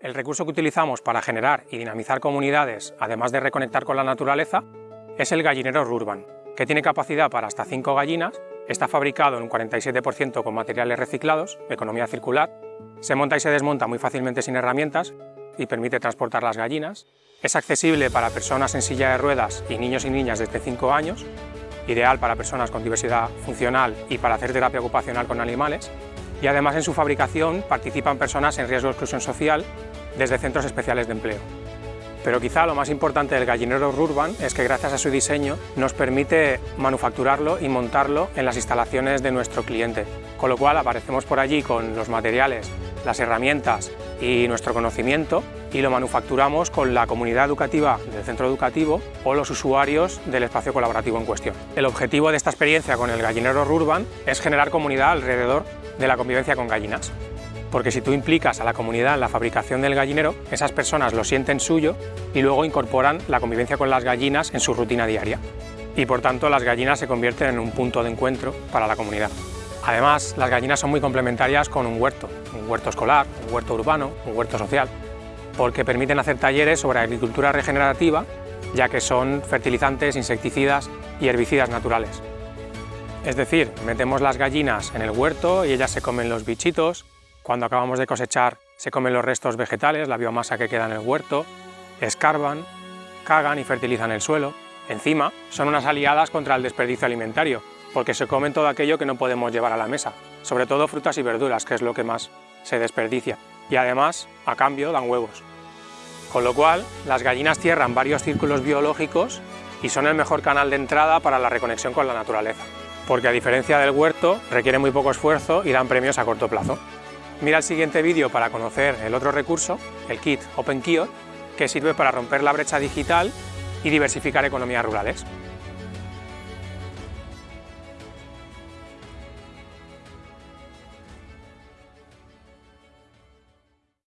El recurso que utilizamos para generar y dinamizar comunidades, además de reconectar con la naturaleza, es el gallinero Rurban, que tiene capacidad para hasta 5 gallinas, está fabricado en un 47% con materiales reciclados, economía circular, se monta y se desmonta muy fácilmente sin herramientas y permite transportar las gallinas, es accesible para personas en silla de ruedas y niños y niñas desde 5 años, ideal para personas con diversidad funcional y para hacer terapia ocupacional con animales, y además en su fabricación participan personas en riesgo de exclusión social desde centros especiales de empleo. Pero quizá lo más importante del gallinero Rurban es que gracias a su diseño nos permite manufacturarlo y montarlo en las instalaciones de nuestro cliente, con lo cual aparecemos por allí con los materiales, las herramientas y nuestro conocimiento y lo manufacturamos con la comunidad educativa del centro educativo o los usuarios del espacio colaborativo en cuestión. El objetivo de esta experiencia con el gallinero Rurban es generar comunidad alrededor de la convivencia con gallinas. Porque si tú implicas a la comunidad en la fabricación del gallinero, esas personas lo sienten suyo y luego incorporan la convivencia con las gallinas en su rutina diaria. Y por tanto las gallinas se convierten en un punto de encuentro para la comunidad. Además, las gallinas son muy complementarias con un huerto, un huerto escolar, un huerto urbano, un huerto social, porque permiten hacer talleres sobre agricultura regenerativa, ya que son fertilizantes, insecticidas y herbicidas naturales. Es decir, metemos las gallinas en el huerto y ellas se comen los bichitos, cuando acabamos de cosechar se comen los restos vegetales, la biomasa que queda en el huerto, escarban, cagan y fertilizan el suelo. Encima, son unas aliadas contra el desperdicio alimentario, porque se comen todo aquello que no podemos llevar a la mesa, sobre todo frutas y verduras, que es lo que más se desperdicia. Y además, a cambio, dan huevos. Con lo cual, las gallinas cierran varios círculos biológicos y son el mejor canal de entrada para la reconexión con la naturaleza porque a diferencia del huerto requiere muy poco esfuerzo y dan premios a corto plazo. Mira el siguiente vídeo para conocer el otro recurso, el kit Open que sirve para romper la brecha digital y diversificar economías rurales.